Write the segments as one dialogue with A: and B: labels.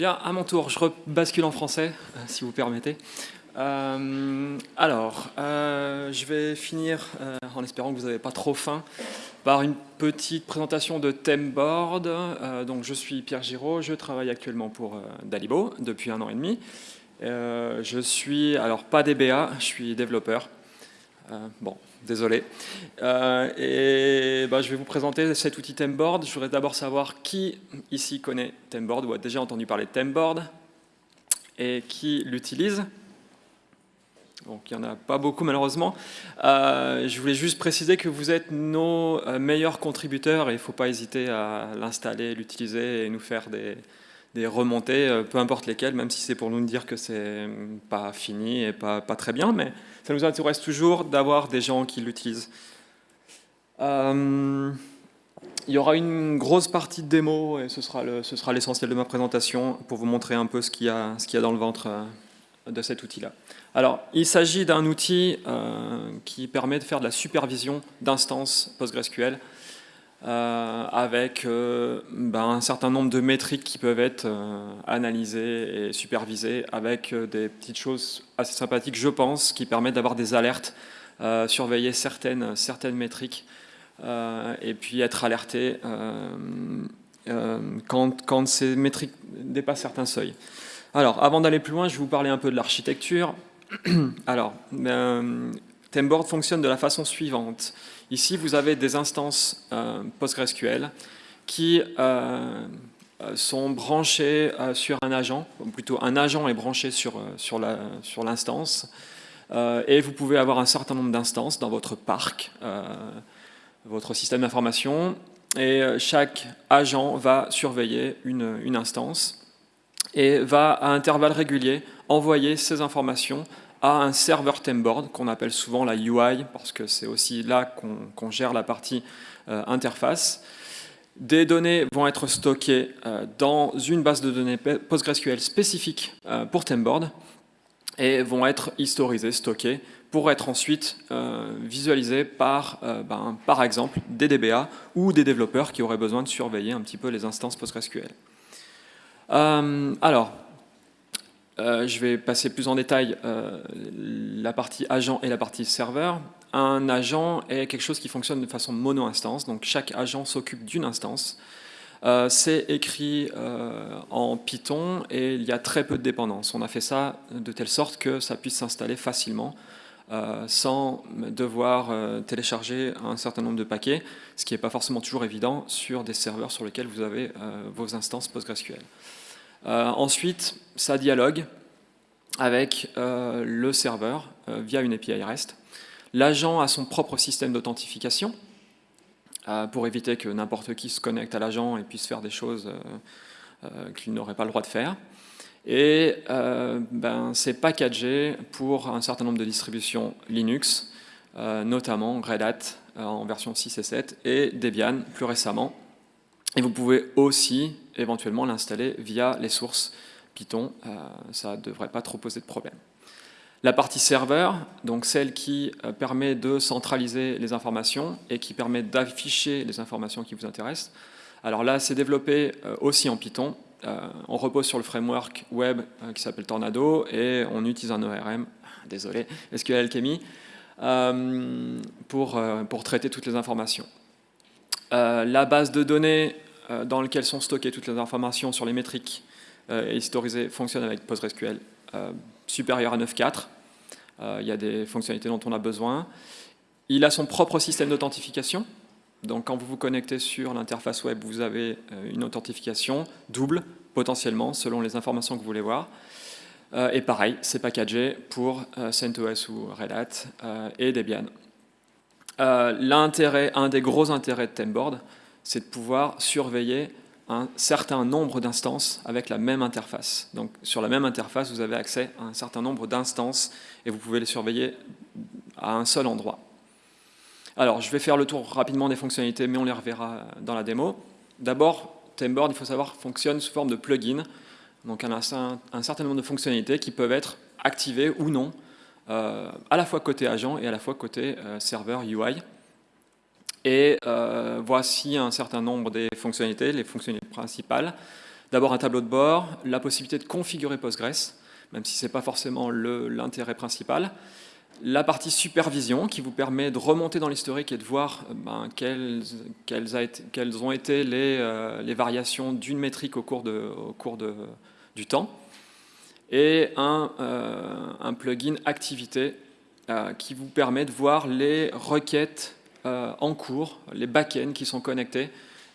A: Bien, à mon tour, je rebascule en français, euh, si vous permettez. Euh, alors, euh, je vais finir, en espérant que vous n'avez pas trop faim, par une petite présentation de Themeboard. donc, je suis Pierre Giraud, je travaille actuellement pour Dalibo depuis un an et demi. je suis, alors pas DBA, je suis développeur. bon, désolé. et bah, je vais vous présenter cet outil Themeboard. Je voudrais d'abord savoir qui ici connaît Themeboard ou a déjà entendu parler de Themeboard et qui l'utilise. Donc il n'y en a pas beaucoup malheureusement. Euh, je voulais juste préciser que vous êtes nos euh, meilleurs contributeurs et il ne faut pas hésiter à l'installer, l'utiliser et nous faire des, des remontées, euh, peu importe lesquelles, même si c'est pour nous dire que c'est pas fini et pas, pas, très bien, mais ça nous intéresse toujours d'avoir des gens qui l'utilisent. Euh, il y aura une grosse partie de démo et ce sera l'essentiel de ma présentation pour vous montrer un peu ce qu'il y, y a dans le ventre euh, de cet outil-là. Alors, il s'agit d'un outil qui permet de faire de la supervision d'instances PostgreSQL euh, avec euh, ben, un certain nombre de métriques qui peuvent être euh, analysées et supervisées avec des petites choses assez sympathiques, je pense, qui permettent d'avoir des alertes, surveiller certaines, certaines métriques et puis être alerté quand, quand, ces métriques dépassent certains seuils. Alors, avant d'aller plus loin, je vais vous parler un peu de l'architecture. Alors, Themeboard fonctionne de la façon suivante. Ici, vous avez des instances euh, PostgreSQL qui euh, sont branchées euh, sur un agent, ou plutôt un agent est branché sur, sur l'instance, sur et vous pouvez avoir un certain nombre d'instances dans votre parc, votre système d'information, et chaque agent va surveiller une, une instance et va à intervalles réguliers envoyer ces informations à un serveur Themeboard qu'on appelle souvent la UI parce que c'est aussi là qu'on gère la partie euh, interface. Des données vont être stockées euh, dans une base de données PostgreSQL spécifique euh, pour Themeboard et vont être historisées, stockées pour être ensuite visualisées par, ben, par exemple, des DBA ou des développeurs qui auraient besoin de surveiller un petit peu les instances PostgreSQL. alors, euh, je vais passer plus en détail euh, la partie agent et la partie serveur. Un agent est quelque chose qui fonctionne de façon mono-instance, donc chaque agent s'occupe d'une instance. Euh, c'est écrit en Python et il y a très peu de dépendance. On a fait ça de telle sorte que ça puisse s'installer facilement sans devoir télécharger un certain nombre de paquets, ce qui n'est pas forcément toujours évident sur des serveurs sur lesquels vous avez vos instances PostgreSQL. Euh, ensuite, ça dialogue avec euh, le serveur euh, via une API REST. L'agent a son propre système d'authentification pour éviter que n'importe qui se connecte à l'agent et puisse faire des choses qu'il n'aurait pas le droit de faire. Et ben, c'est packagé pour un certain nombre de distributions Linux, notamment Red Hat en version 6 et 7 et Debian plus récemment. Et vous pouvez aussi éventuellement l'installer via les sources Python. Euh, ça ne devrait pas trop poser de problème. La partie serveur, donc celle qui euh, permet de centraliser les informations et qui permet d'afficher les informations qui vous intéressent. Alors là, c'est développé euh, aussi en Python. on repose sur le framework web qui s'appelle Tornado et on utilise un ORM, désolé, SQL Alchemy, pour, pour traiter toutes les informations. la base de données dans lequel sont stockées toutes les informations sur les métriques euh, et historisées fonctionne avec PostgreSQL euh, supérieur à 9.4. Il y a des fonctionnalités dont on a besoin. Il a son propre système d'authentification. Donc quand vous vous connectez sur l'interface web, vous avez une authentification double, potentiellement, selon les informations que vous voulez voir. et pareil, c'est packagé pour CentOS ou Red Hat et Debian. L'intérêt, un des gros intérêts de Themeboard, c'est de pouvoir surveiller un certain nombre d'instances avec la même interface. Donc sur la même interface, vous avez accès à un certain nombre d'instances et vous pouvez les surveiller à un seul endroit. Alors je vais faire le tour rapidement des fonctionnalités, mais on les reverra dans la démo. D'abord, Themeboard, il faut savoir, fonctionne sous forme de plugin. Donc un, un, certain nombre de fonctionnalités qui peuvent être activées ou non, euh, à la fois côté agent et à la fois côté euh, serveur UI. Et euh, voici un certain nombre des fonctionnalités, les fonctionnalités principales. D'abord un tableau de bord, la possibilité de configurer Postgres, même si ce n'est pas forcément l'intérêt principal. La partie supervision qui vous permet de remonter dans l'historique et de voir ben, quelles, quelles, ont été les, euh, les variations d'une métrique au cours, de, au cours de, du temps. Et un, euh, un plugin activité euh, qui vous permet de voir les requêtes en cours, les backends qui sont connectés,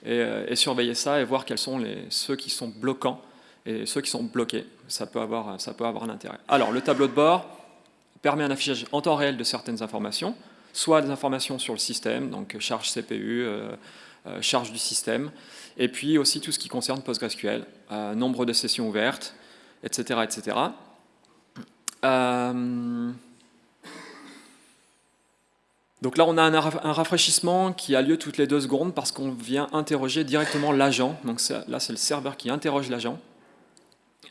A: et, surveiller ça et voir quels sont les, ceux qui sont bloquants et ceux qui sont bloqués. Ça peut avoir, ça peut avoir un intérêt. Alors, le tableau de bord permet un affichage en temps réel de certaines informations, soit des informations sur le système, donc charge CPU, euh, euh, charge du système, et puis aussi tout ce qui concerne PostgreSQL, euh, nombre de sessions ouvertes, etc. etc. Donc là, on a un, rafraîchissement qui a lieu toutes les deux secondes parce qu'on vient interroger directement l'agent. Donc là, c'est le serveur qui interroge l'agent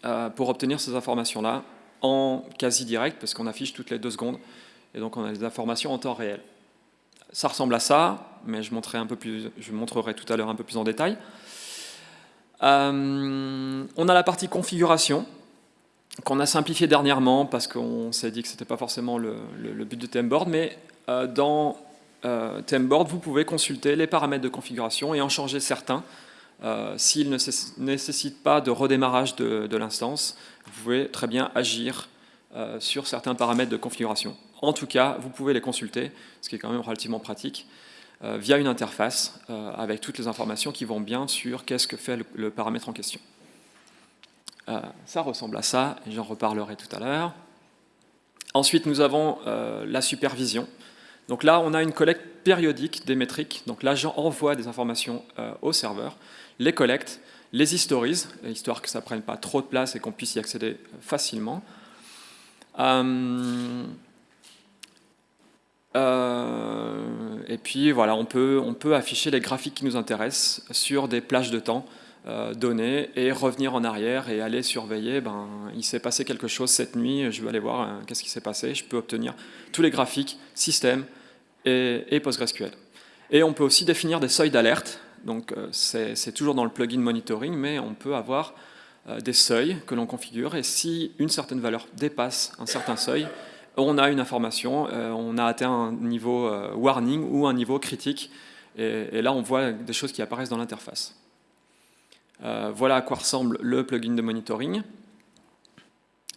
A: euh, pour obtenir ces informations-là en quasi direct parce qu'on affiche toutes les deux secondes. Et donc, on a des informations en temps réel. Ça ressemble à ça, mais je, montrerai, un peu plus, je montrerai tout à l'heure un peu plus en détail. Euh, on a la partie configuration qu'on a simplifié dernièrement parce qu'on s'est dit que ce n'était pas forcément le, but de Temboard, mais dans euh, Temboard, vous pouvez consulter les paramètres de configuration et en changer certains. Euh, s'ils ne nécessitent pas de redémarrage de, l'instance, vous pouvez très bien agir sur certains paramètres de configuration. En tout cas, vous pouvez les consulter, ce qui est quand même relativement pratique, via une interface avec toutes les informations qui vont bien sur qu'est-ce que fait le, paramètre en question. ça ressemble à ça, et j'en reparlerai tout à l'heure. Ensuite, nous avons la supervision. Donc là, on a une collecte périodique des métriques. Donc l'agent envoie des informations euh, au serveur, les collecte, les historise, histoire que ça ne prenne pas trop de place et qu'on puisse y accéder facilement. Euh, euh, et puis voilà, on peut, on peut afficher les graphiques qui nous intéressent sur des plages de temps données et revenir en arrière et aller surveiller, ben, il s'est passé quelque chose cette nuit, je vais aller voir qu'est-ce qui s'est passé, je peux obtenir tous les graphiques, système et, PostgreSQL. Et on peut aussi définir des seuils d'alerte, donc euh, c'est toujours dans le plugin monitoring, mais on peut avoir euh, des seuils que l'on configure, et si une certaine valeur dépasse un certain seuil, on a une information, euh, on a atteint un niveau warning ou un niveau critique, et, et, là on voit des choses qui apparaissent dans l'interface. Voilà à quoi ressemble le plugin de monitoring.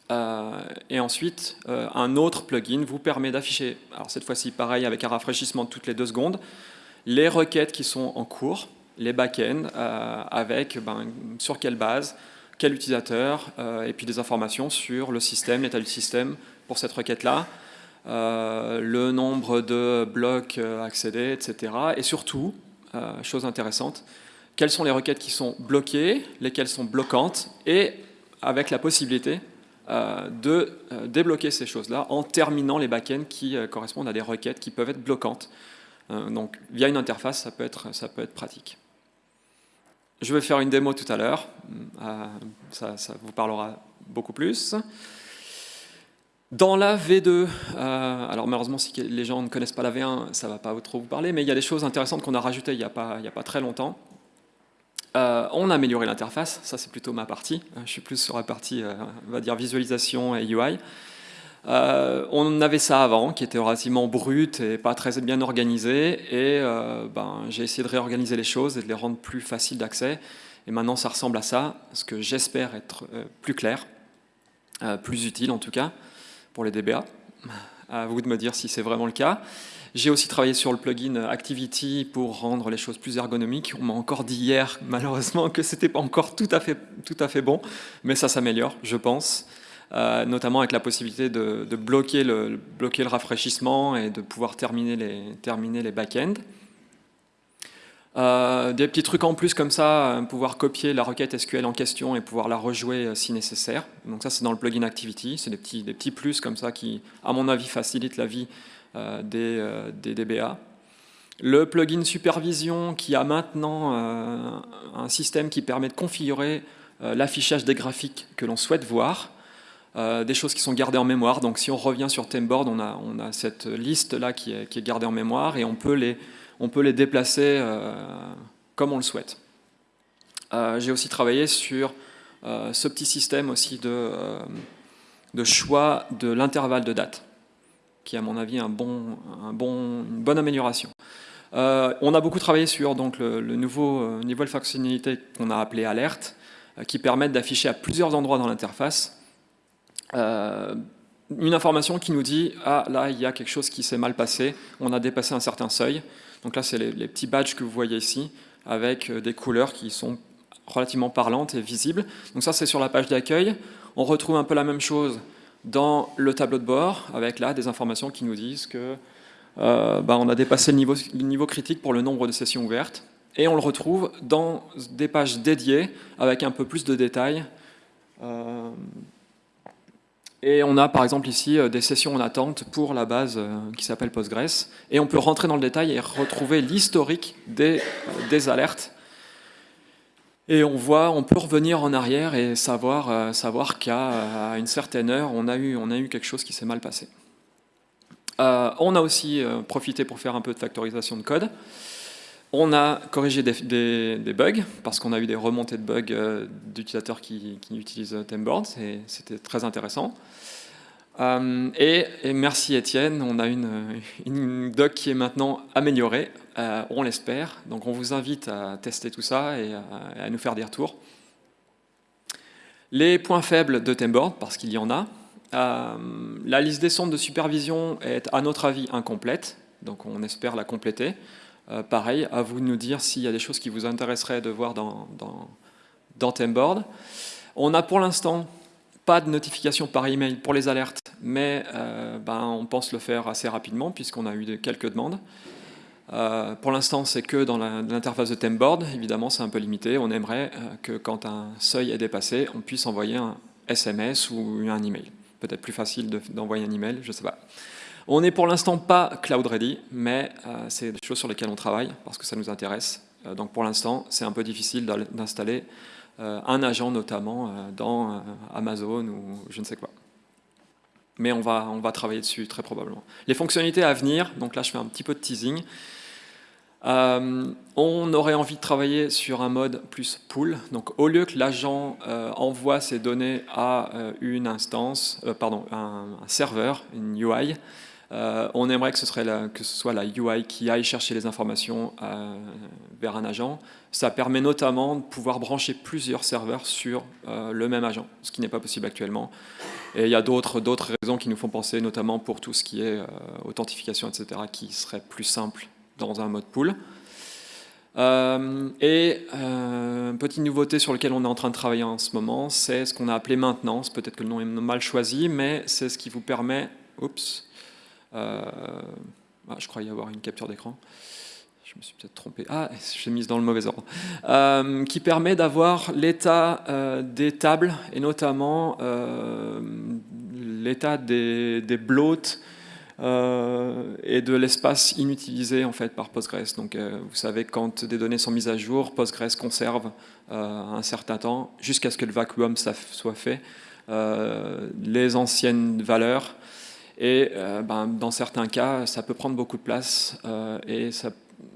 A: Euh, et ensuite, euh, un autre plugin vous permet d'afficher, alors cette fois-ci pareil avec un rafraîchissement toutes les deux secondes, les requêtes qui sont en cours, les backends, euh, avec ben, sur quelle base, quel utilisateur, et puis des informations sur le système, l'état du système pour cette requête-là, le nombre de blocs accédés, etc. Et surtout, chose intéressante, quelles sont les requêtes qui sont bloquées, lesquelles sont bloquantes, et avec la possibilité euh, de euh, débloquer ces choses-là en terminant les backends qui euh, correspondent à des requêtes qui peuvent être bloquantes. donc via une interface, ça peut être, ça peut être pratique. Je vais faire une démo tout à l'heure, ça, vous parlera beaucoup plus. Dans la V2, alors malheureusement si les gens ne connaissent pas la V1, ça ne va pas trop vous parler, mais il y a des choses intéressantes qu'on a rajoutées il n'y a, a, pas très longtemps. Euh, on a amélioré l'interface, ça c'est plutôt ma partie. Euh, je suis plus sur la partie, euh, on va dire, visualisation et UI. on avait ça avant, qui était relativement brut et pas très bien organisé. Et ben, j'ai essayé de réorganiser les choses et de les rendre plus faciles d'accès. Et maintenant, ça ressemble à ça, ce que j'espère être plus clair, plus utile en tout cas, pour les DBA. À vous de me dire si c'est vraiment le cas. J'ai aussi travaillé sur le plugin Activity pour rendre les choses plus ergonomiques. On m'a encore dit hier, malheureusement, que c'était pas encore tout à fait, tout à fait bon, mais ça s'améliore, je pense. Euh, notamment avec la possibilité de, bloquer, le, bloquer le rafraîchissement et de pouvoir terminer les, terminer les back-ends. Euh, des petits trucs en plus comme ça, euh, pouvoir copier la requête SQL en question et pouvoir la rejouer si nécessaire. Donc ça c'est dans le plugin Activity, c'est des petits, des petits plus comme ça qui, à mon avis, facilitent la vie euh, euh, des, DBA. Le plugin supervision qui a maintenant euh, un système qui permet de configurer l'affichage des graphiques que l'on souhaite voir, des choses qui sont gardées en mémoire. Donc si on revient sur Temboard, on a, cette liste-là qui est, gardée en mémoire et on peut les, on peut les déplacer comme on le souhaite. J'ai aussi travaillé sur ce petit système aussi de choix de l'intervalle de date, qui est à mon avis un bon, un bon, une bonne amélioration. on a beaucoup travaillé sur donc, le, nouveau niveau de fonctionnalité qu'on a appelé alerte, qui permettent d'afficher à plusieurs endroits dans l'interface une information qui nous dit « Ah, là, il y a quelque chose qui s'est mal passé, on a dépassé un certain seuil ». Donc là, c'est les, petits badges que vous voyez ici, avec euh, des couleurs qui sont relativement parlantes et visibles. Donc ça, c'est sur la page d'accueil. On retrouve un peu la même chose dans le tableau de bord, avec là des informations qui nous disent que euh, bah, on a dépassé le niveau, critique pour le nombre de sessions ouvertes. Et on le retrouve dans des pages dédiées, avec un peu plus de détails, euh, et on a par exemple ici euh, des sessions en attente pour la base qui s'appelle Postgres. Et on peut rentrer dans le détail et retrouver l'historique des, des, alertes. Et on voit, on peut revenir en arrière et savoir, savoir qu'à une certaine heure, on a eu, on a eu quelque chose qui s'est mal passé. on a aussi profité pour faire un peu de factorisation de code. On a corrigé des, bugs, parce qu'on a eu des remontées de bugs euh, d'utilisateurs qui, utilisent Temboard, et c'était très intéressant. Euh, et, merci Étienne, on a une, doc qui est maintenant améliorée, euh, on l'espère. Donc on vous invite à tester tout ça et à, nous faire des retours. Les points faibles de Temboard, parce qu'il y en a. la liste des sondes de supervision est à notre avis incomplète, donc on espère la compléter. Euh, pareil, à vous de nous dire s'il y a des choses qui vous intéresseraient de voir dans, dans, dans Temboard. On n'a pour l'instant pas de notification par email pour les alertes, mais euh, ben, on pense le faire assez rapidement puisqu'on a eu quelques demandes. Euh, pour l'instant, c'est que dans l'interface de Temboard. Évidemment, c'est un peu limité. On aimerait que quand un seuil est dépassé, on puisse envoyer un SMS ou un email. Peut-être plus facile d'envoyer un email, je ne sais pas. On n'est pour l'instant pas cloud ready, mais euh, c'est des choses sur lesquelles on travaille parce que ça nous intéresse. Euh, donc pour l'instant, c'est un peu difficile d'installer euh, un agent notamment dans Amazon ou je ne sais quoi. Mais on va, on va travailler dessus très probablement. Les fonctionnalités à venir, donc là je fais un petit peu de teasing. on aurait envie de travailler sur un mode plus pool. Donc au lieu que l'agent envoie ses données à une instance, pardon, un, serveur, une UI, euh, on aimerait que ce, soit la UI qui aille chercher les informations euh, vers un agent. Ça permet notamment de pouvoir brancher plusieurs serveurs sur euh, le même agent, ce qui n'est pas possible actuellement. Et il y a d'autres raisons qui nous font penser, notamment pour tout ce qui est authentification, etc., qui serait plus simple dans un mode pool. et une petite nouveauté sur laquelle on est en train de travailler en ce moment, c'est ce qu'on a appelé maintenance. Peut-être que le nom est mal choisi, mais c'est ce qui vous permet... Oups, euh, ah, je crois y avoir une capture d'écran. Je me suis peut-être trompé, ah, j'ai mise dans le mauvais ordre, euh, qui permet d'avoir l'état euh, des tables, et notamment l'état des, des bloats et de l'espace inutilisé en fait par Postgres. Donc vous savez, quand des données sont mises à jour, Postgres conserve un certain temps, jusqu'à ce que le vacuum soit fait, les anciennes valeurs et euh, ben, dans certains cas, ça peut prendre beaucoup de place. Euh, et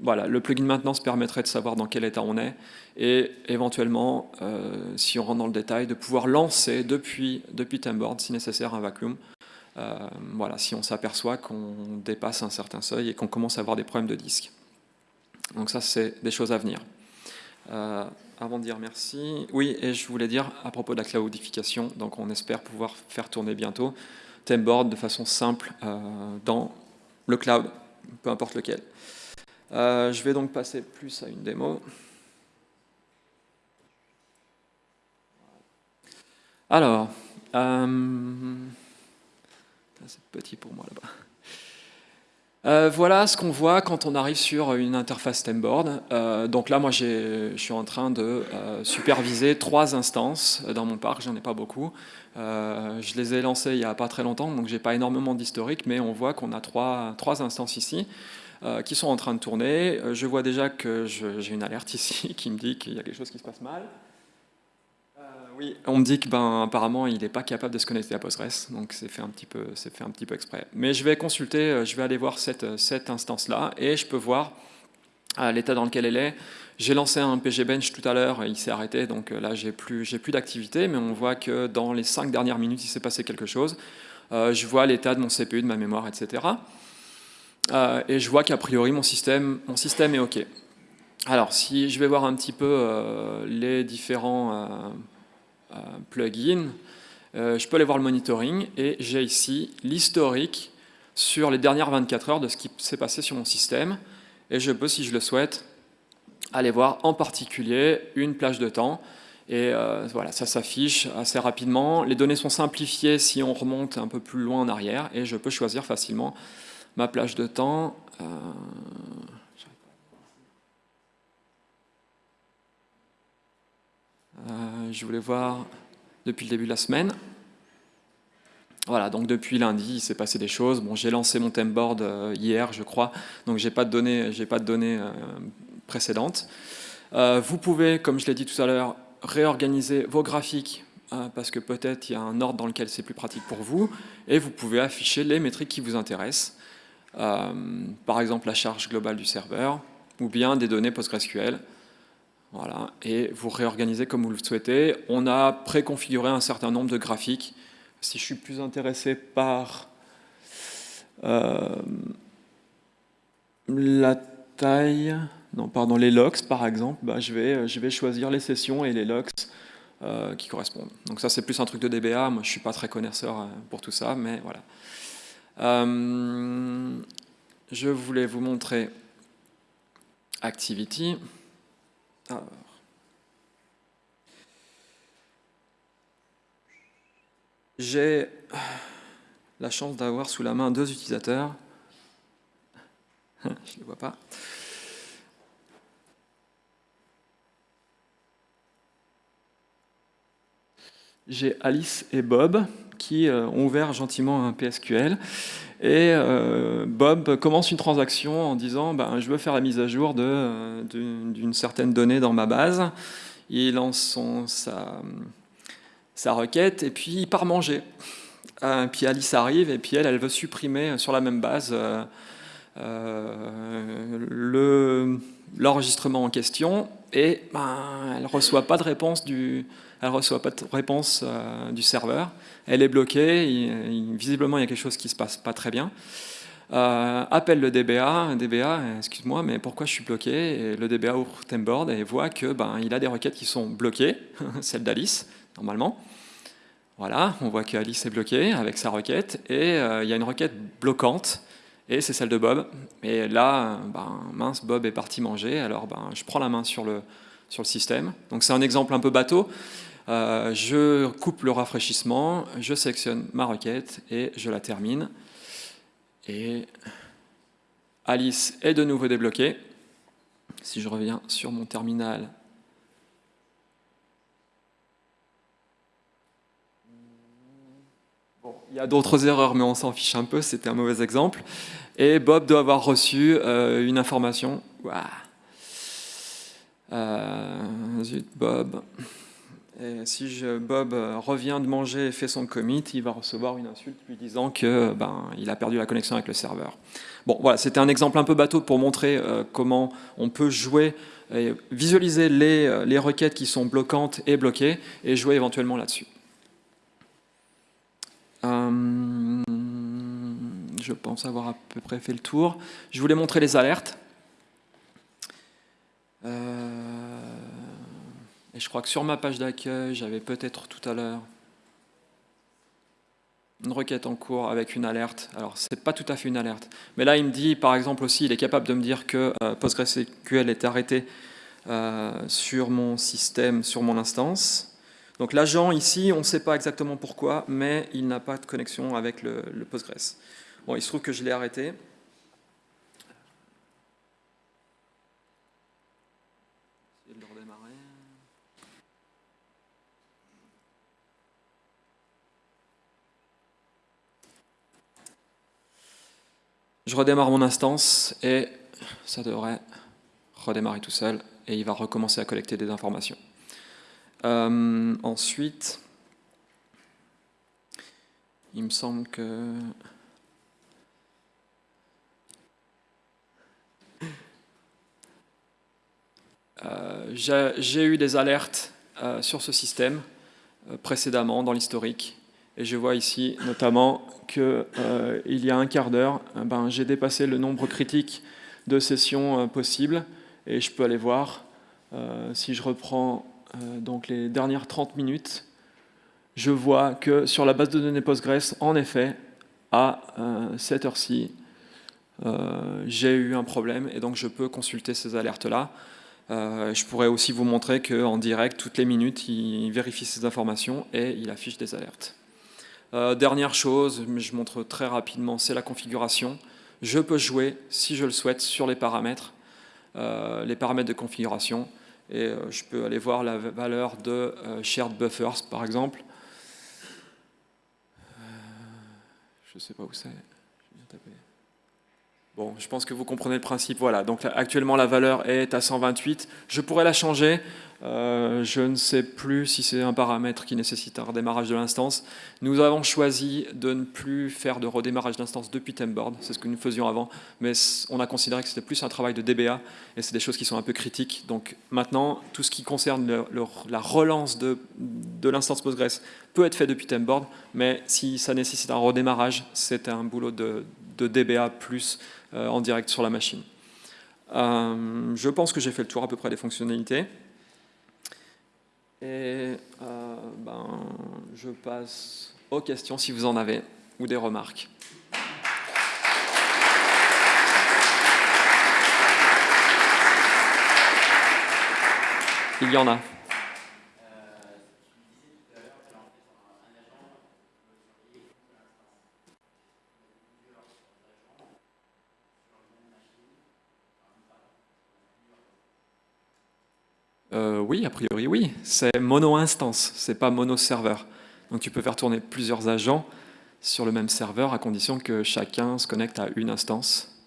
A: voilà, le plugin maintenance permettrait de savoir dans quel état on est et éventuellement, euh, si on rentre dans le détail, de pouvoir lancer depuis, depuis Timeboard, si nécessaire, un vacuum. voilà, si on s'aperçoit qu'on dépasse un certain seuil et qu'on commence à avoir des problèmes de disque. Donc ça, c'est des choses à venir. avant de dire merci, oui, et je voulais dire à propos de la cloudification, donc on espère pouvoir faire tourner bientôt Temboard de façon simple euh, dans le cloud, peu importe lequel. Euh, je vais donc passer plus à une démo. Alors, euh, c'est petit pour moi là-bas. Voilà ce qu'on voit quand on arrive sur une interface Temboard. Euh, donc là, moi, je suis en train de superviser trois instances dans mon parc, j'en ai pas beaucoup. Je les ai lancées il n'y a pas très longtemps, donc j'ai pas énormément d'historique, mais on voit qu'on a trois, trois instances ici qui sont en train de tourner. Je vois déjà que j'ai une alerte ici qui me dit qu'il y a quelque chose qui se passe mal. Oui, on me dit que ben, apparemment il n'est pas capable de se connecter à Postgres, donc c'est fait un petit peu, fait un petit peu exprès. Mais je vais consulter, euh, je vais aller voir cette, cette instance-là et je peux voir à l'état dans lequel elle est. J'ai lancé un PG Bench tout à l'heure il s'est arrêté, donc là j'ai plus, plus d'activité, mais on voit que dans les cinq dernières minutes il s'est passé quelque chose. je vois l'état de mon CPU, de ma mémoire, etc. et je vois qu'a priori mon système, mon système est OK. Alors si je vais voir un petit peu les différents plugins, je peux aller voir le monitoring et j'ai ici l'historique sur les dernières 24 heures de ce qui s'est passé sur mon système. Et je peux, si je le souhaite, aller voir en particulier une plage de temps. Et euh, voilà, ça s'affiche assez rapidement. Les données sont simplifiées si on remonte un peu plus loin en arrière. Et je peux choisir facilement ma plage de temps. Euh, euh, je voulais voir depuis le début de la semaine. Voilà, donc depuis lundi, il s'est passé des choses. J'ai lancé mon temboard euh, hier, je crois, donc j'ai pas de données, pas de données euh, précédentes. Euh, vous pouvez, comme je l'ai dit tout à l'heure, réorganiser vos graphiques parce que peut-être il y a un ordre dans lequel c'est plus pratique pour vous, et vous pouvez afficher les métriques qui vous intéressent. par exemple, la charge globale du serveur, ou bien des données PostgreSQL. Voilà, et vous réorganisez comme vous le souhaitez. On a préconfiguré un certain nombre de graphiques si je suis plus intéressé par euh, la taille, non, pardon, les locks par exemple, bah, je, vais, je vais choisir les sessions et les locks euh, qui correspondent. Donc ça c'est plus un truc de DBA, moi je suis pas très connaisseur euh, pour tout ça, mais voilà. je voulais vous montrer Activity. Alors, J'ai la chance d'avoir sous la main deux utilisateurs. Je ne les vois pas. J'ai Alice et Bob qui euh, ont ouvert gentiment un PSQL. Et euh, Bob commence une transaction en disant ben, je veux faire la mise à jour euh, d'une certaine donnée dans ma base. Il lance son, sa, sa requête, et puis il part manger. Euh, puis Alice arrive, et puis elle, elle veut supprimer sur la même base euh, euh, l'enregistrement en question, et ben, elle ne reçoit pas de réponse du, elle reçoit pas de réponse du serveur. Elle est bloquée, visiblement il y a quelque chose qui se passe pas très bien. appelle le DBA, DBA, excuse-moi, mais pourquoi je suis bloqué? Et Le DBA ouvre Temboard et voit que ben, il a des requêtes qui sont bloquées, celle d'Alice, normalement. Voilà, on voit qu'Alice est bloquée avec sa requête, et euh, il y a une requête bloquante, et c'est celle de Bob. Et là, ben, mince, Bob est parti manger, alors ben, je prends la main sur le, sur le système. Donc c'est un exemple un peu bateau. Euh, je coupe le rafraîchissement, je sélectionne ma requête, et je la termine. Et Alice est de nouveau débloquée. Si je reviens sur mon terminal, Il y a d'autres erreurs, mais on s'en fiche un peu, c'était un mauvais exemple. Et Bob doit avoir reçu euh, une information. Euh, zut, Bob. Et si Bob revient de manger et fait son commit, il va recevoir une insulte lui disant que ben, il a perdu la connexion avec le serveur. Bon, voilà, c'était un exemple un peu bateau pour montrer euh, comment on peut jouer, et visualiser les, les requêtes qui sont bloquantes et bloquées, et jouer éventuellement là-dessus. Euh, je pense avoir à peu près fait le tour. Je voulais montrer les alertes. Euh, et je crois que sur ma page d'accueil, j'avais peut-être tout à l'heure une requête en cours avec une alerte. Alors, ce n'est pas tout à fait une alerte. Mais là, il me dit, par exemple aussi, il est capable de me dire que euh, PostgreSQL est arrêté sur mon système, sur mon instance. Donc l'agent ici, on ne sait pas exactement pourquoi, mais il n'a pas de connexion avec le, Postgres. Bon, il se trouve que je l'ai arrêté. Je redémarre mon instance et ça devrait redémarrer tout seul et il va recommencer à collecter des informations. Euh, ensuite, il me semble que... J'ai eu des alertes sur ce système précédemment dans l'historique. Et je vois ici notamment qu'il y a un quart d'heure, ben, j'ai dépassé le nombre critique de sessions possibles. Et je peux aller voir, si je reprends donc les dernières 30 minutes, je vois que sur la base de données Postgres, en effet, à cette heure-ci, euh, j'ai eu un problème et donc je peux consulter ces alertes-là. Euh, je pourrais aussi vous montrer qu'en direct, toutes les minutes, il vérifie ces informations et il affiche des alertes. Euh, dernière chose, je montre très rapidement, c'est la configuration. Je peux jouer, si je le souhaite, sur les paramètres, les paramètres de configuration. Et je peux aller voir la valeur de shared buffers, par exemple. je ne sais pas où c'est. Bon, je pense que vous comprenez le principe. Voilà, donc actuellement la valeur est à 128. Je pourrais la changer. Euh, je ne sais plus si c'est un paramètre qui nécessite un redémarrage de l'instance. Nous avons choisi de ne plus faire de redémarrage d'instance depuis Temboard. C'est ce que nous faisions avant. Mais on a considéré que c'était plus un travail de DBA et c'est des choses qui sont un peu critiques. Donc maintenant, tout ce qui concerne la relance de, l'instance Postgres peut être fait depuis Temboard. Mais si ça nécessite un redémarrage, c'est un boulot de, de DBA plus euh, en direct sur la machine. Euh, je pense que j'ai fait le tour à peu près des fonctionnalités. Et euh, ben, je passe aux questions si vous en avez ou des remarques. Il y en a. Euh, oui, a priori oui. C'est mono-instance, c'est pas mono-serveur. Donc tu peux faire tourner plusieurs agents sur le même serveur à condition que chacun se connecte à une instance.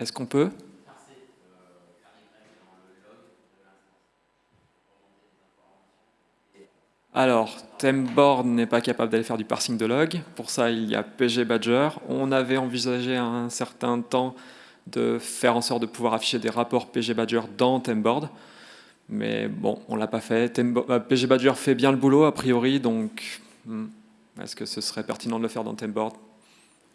A: Est-ce qu'on peut? Alors, Temboard n'est pas capable d'aller faire du parsing de log. Pour ça, il y a PG Badger. On avait envisagé un certain temps de faire en sorte de pouvoir afficher des rapports PG Badger dans Temboard. Mais bon, on ne l'a pas fait. Euh, PG Badger fait bien le boulot, a priori, donc hmm, est-ce que ce serait pertinent de le faire dans Temboard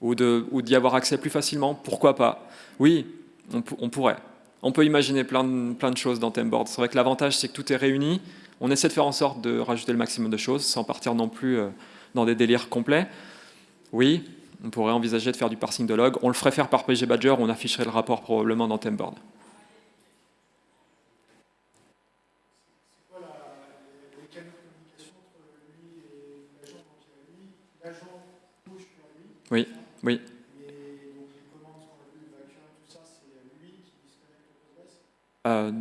A: Ou d'y avoir accès plus facilement? Pourquoi pas? Oui, on, pourrait. On peut imaginer plein de, plein de choses dans Temboard. C'est vrai que l'avantage, c'est que tout est réuni. On essaie de faire en sorte de rajouter le maximum de choses, sans partir non plus euh, dans des délires complets. Oui, on pourrait envisager de faire du parsing de log. On le ferait faire par PG Badger, on afficherait le rapport probablement dans Temboard. Oui, oui. Euh,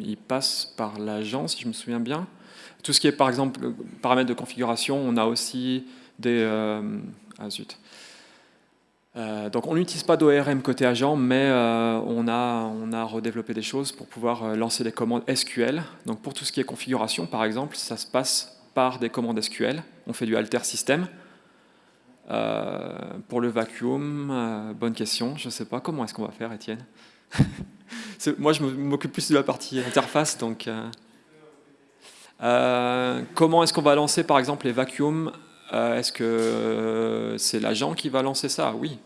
A: il passe par l'agent, si je me souviens bien. Tout ce qui est, par exemple, paramètres de configuration, on a aussi des... Euh, ah zut. Euh, donc on n'utilise pas d'ORM côté agent, mais euh, on, a, on a redéveloppé des choses pour pouvoir euh, lancer des commandes SQL. Donc pour tout ce qui est configuration, par exemple, ça se passe par des commandes SQL. On fait du alter system. pour le vacuum, bonne question. Je ne sais pas comment est-ce qu'on va faire, Étienne. Moi, je m'occupe plus de la partie interface. Donc, comment est-ce qu'on va lancer, par exemple, les vacuums Est-ce que c'est l'agent qui va lancer ça? Oui.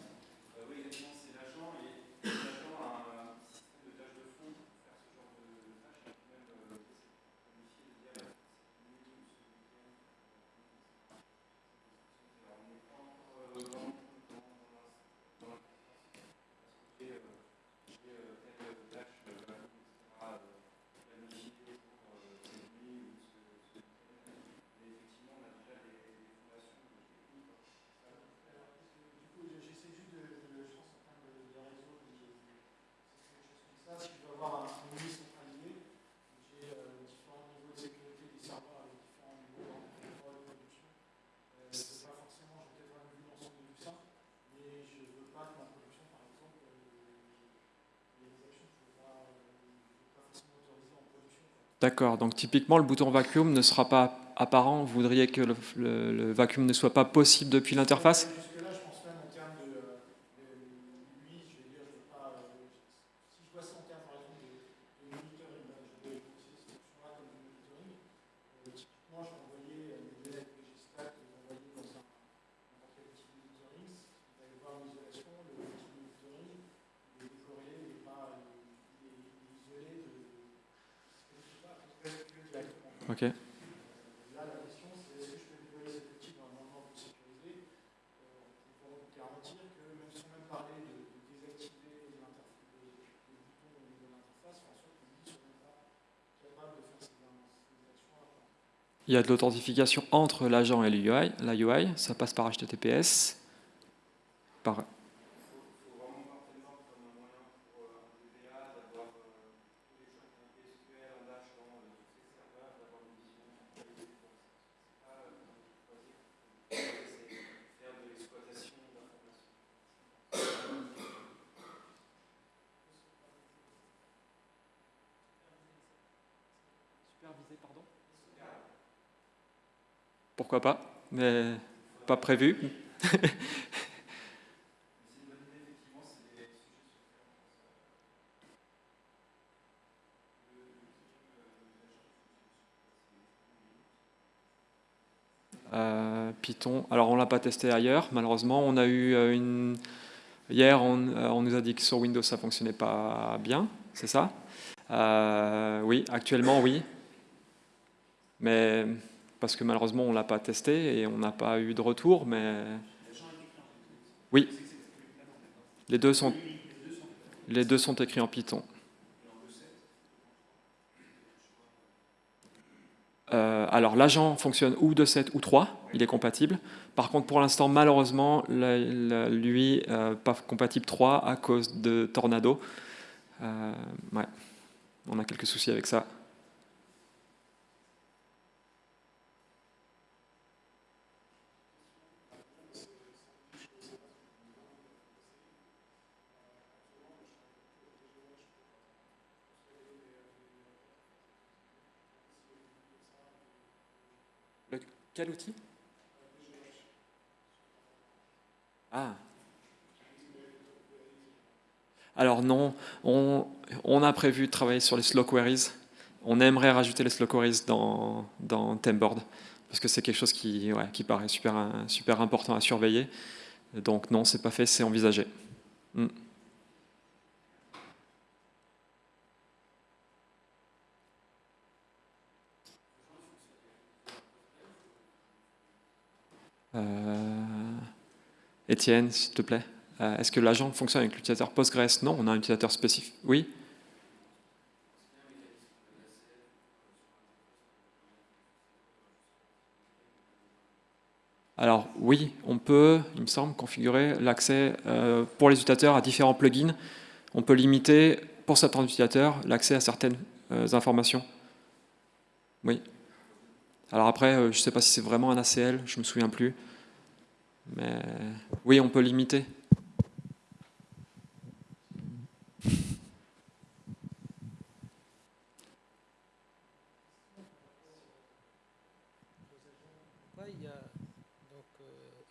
A: D'accord, donc typiquement le bouton vacuum ne sera pas apparent, vous voudriez que le, vacuum ne soit pas possible depuis l'interface? Il y a de l'authentification entre l'agent et l'UI, la UI, ça passe par HTTPS. Par... pourquoi pas, mais pas prévu. Euh, Python, alors on l'a pas testé ailleurs, malheureusement. On a eu euh, une... Hier, on, euh, on, nous a dit que sur Windows, ça fonctionnait pas bien, c'est ça? Oui, actuellement, oui. Mais parce que malheureusement on ne l'a pas testé et on n'a pas eu de retour, mais... Oui, les deux sont, les deux sont écrits en Python. Euh, alors l'agent fonctionne ou 2.7 ou 3, il est compatible. Par contre pour l'instant malheureusement lui euh, pas compatible 3 à cause de Tornado. Euh, ouais. On a quelques soucis avec ça. Quel outil Ah. Alors non, on, a prévu de travailler sur les slow queries. On aimerait rajouter les slow queries dans, dans parce que c'est quelque chose qui, paraît super, super important à surveiller. Donc non, c'est pas fait, c'est envisagé. Hmm. Étienne, s'il te plaît. Euh, est-ce que l'agent fonctionne avec l'utilisateur Postgres? Non, on a un utilisateur spécifique. Oui? Alors oui, on peut, il me semble, configurer l'accès euh, pour les utilisateurs à différents plugins. On peut limiter, pour certains utilisateurs, l'accès à certaines informations. Oui. Alors après, euh, je ne sais pas si c'est vraiment un ACL, je ne me souviens plus. Mais oui, on peut limiter.
B: Il y a euh,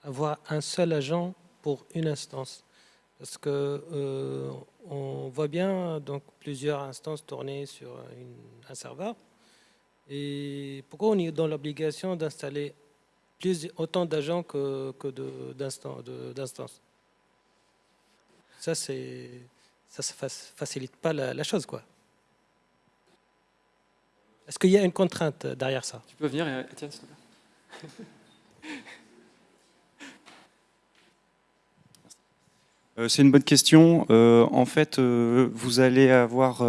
B: avoir un seul agent pour une instance? Parce que euh, on voit bien donc plusieurs instances tournées sur un serveur et pourquoi on est dans l'obligation d'installer autant d'agents que, que d'instances Ça, c'est ça ne facilite pas la, chose. quoi. Est-ce qu'il y a une contrainte derrière ça?
A: Tu peux venir, Étienne, s'il te plaît.
C: Euh, c'est une bonne question. Euh, en fait, euh, vous allez avoir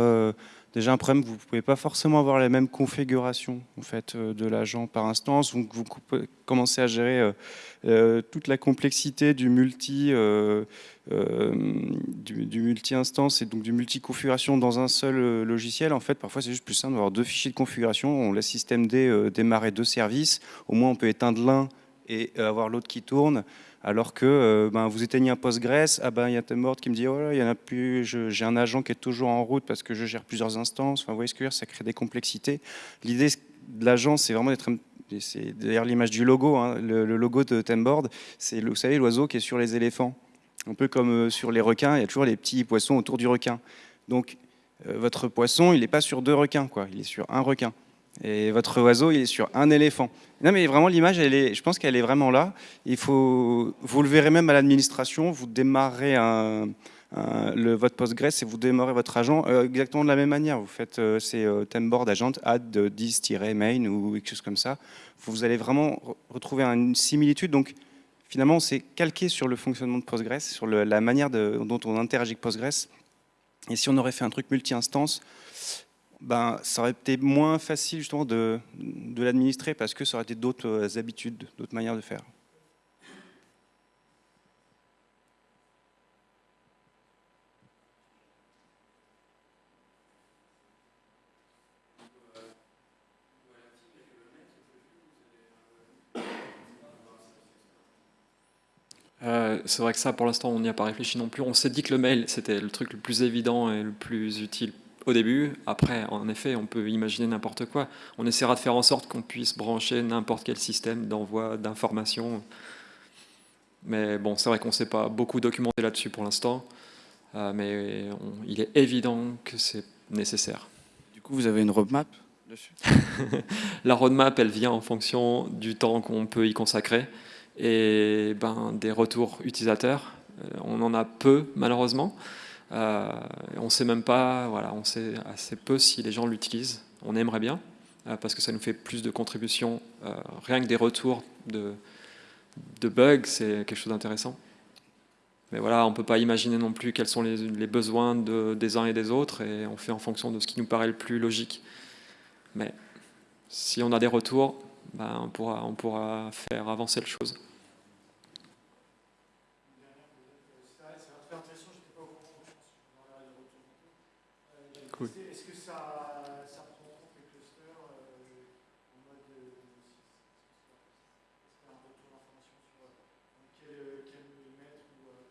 C: déjà un problème, vous ne pouvez pas forcément avoir la même configuration en fait, euh, de l'agent par instance. Donc vous commencez à gérer euh, euh, toute la complexité du multi, du, multi-instance et donc du multi-configuration dans un seul logiciel. En fait, parfois c'est juste plus simple d'avoir deux fichiers de configuration. On laisse système D démarrer deux services. Au moins on peut éteindre l'un et avoir l'autre qui tourne alors que euh, ben, vous éteignez un Postgres, ah ben, il y a Temboard qui me dit oh j'ai un agent qui est toujours en route parce que je gère plusieurs instances. Enfin, vous voyez ce que je veux dire, ça crée des complexités. L'idée de l'agent, c'est vraiment d'être c'est d'ailleurs l'image du logo, hein. le, logo de Temboard, c'est vous savez l'oiseau qui est sur les éléphants, un peu comme euh, sur les requins, il y a toujours les petits poissons autour du requin. Donc euh, votre poisson, il n'est pas sur deux requins, quoi, il est sur un requin. Et votre oiseau, il est sur un éléphant. Non, mais vraiment, l'image, je pense qu'elle est vraiment là. Il faut, vous le verrez même à l'administration, vous démarrez le, votre Postgres et vous démarrez votre agent exactement de la même manière. Vous faites ces temboard agent add 10-main ou quelque chose comme ça. Vous allez vraiment retrouver une similitude. Donc, finalement, c'est calqué sur le fonctionnement de Postgres, sur la manière dont on interagit avec Postgres. Et si on aurait fait un truc multi-instance, ben, ça aurait été moins facile justement de, de l'administrer parce que ça aurait été d'autres euh, habitudes, d'autres manières de faire.
A: Euh, c'est vrai que ça, pour l'instant, on n'y a pas réfléchi non plus. On s'est dit que le mail, c'était le truc le plus évident et le plus utile au début. Après, en effet, on peut imaginer n'importe quoi. On essaiera de faire en sorte qu'on puisse brancher n'importe quel système d'envoi d'informations. Mais bon, c'est vrai qu'on ne s'est pas beaucoup documenté là-dessus pour l'instant. Euh, mais il est évident que c'est nécessaire.
C: Du coup, vous avez une roadmap dessus?
A: La roadmap, elle vient en fonction du temps qu'on peut y consacrer et ben, des retours utilisateurs. Euh, on en a peu, malheureusement. Euh, on ne sait même pas, voilà, on sait assez peu si les gens l'utilisent. On aimerait bien, euh, parce que ça nous fait plus de contributions. rien que des retours de, bugs, c'est quelque chose d'intéressant. Mais voilà, on ne peut pas imaginer non plus quels sont les, besoins de, des uns et des autres, et on fait en fonction de ce qui nous paraît le plus logique. Mais si on a des retours, ben, on, pourra, on pourra faire avancer les choses. Est-ce que ça, ça prend en compte les clusters euh, en mode de Est-ce qu'il y a un retour d'information sur euh, quel, quel millimètre ou, euh,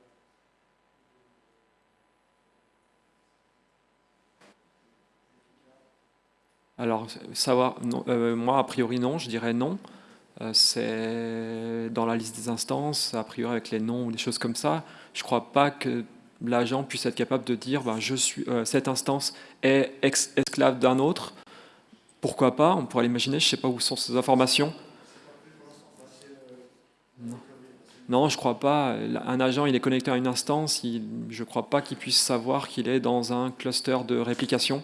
A: Alors, savoir, euh, moi, a priori, non, je dirais non. Euh, c'est dans la liste des instances, a priori avec les noms ou des choses comme ça. Je ne crois pas que l'agent puisse être capable de dire ben, je suis, euh, cette instance est esclave d'un autre. Pourquoi pas On pourrait l'imaginer, je ne sais pas où sont ces informations. Non. je ne crois pas. Un agent, il est connecté à une instance, je ne crois pas qu'il puisse savoir qu'il est dans un cluster de réplication.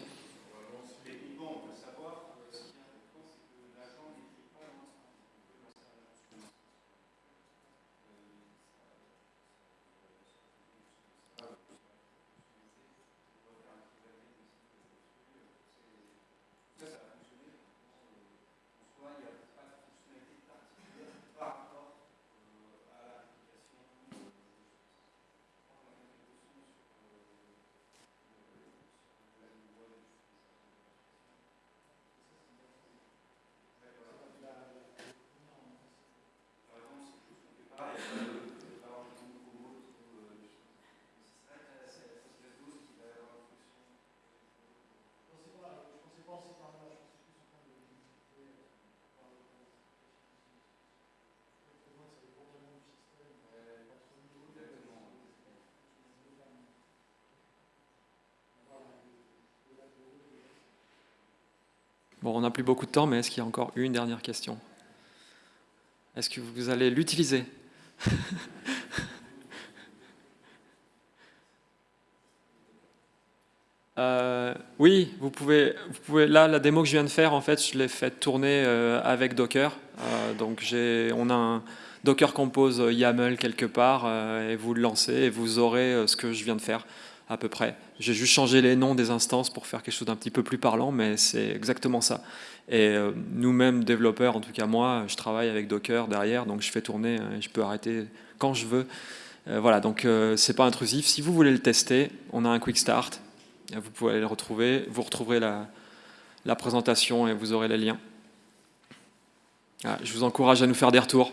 A: On n'a plus beaucoup de temps, mais est-ce qu'il y a encore une dernière question? Est-ce que vous allez l'utiliser? Euh, oui, vous pouvez, vous pouvez. Là, la démo que je viens de faire, en fait, je l'ai fait tourner euh, avec Docker. Euh, donc, on a un Docker Compose YAML quelque part, et vous le lancez, et vous aurez ce que je viens de faire à peu près. J'ai juste changé les noms des instances pour faire quelque chose d'un petit peu plus parlant, mais c'est exactement ça. Et euh, nous-mêmes, développeurs, en tout cas moi, je travaille avec Docker derrière, donc je fais tourner, euh, je peux arrêter quand je veux. Euh, voilà, donc c'est pas intrusif. Si vous voulez le tester, on a un quick start, vous pouvez aller le retrouver, vous retrouverez la, la présentation et vous aurez les liens. Ah, je vous encourage à nous faire des retours.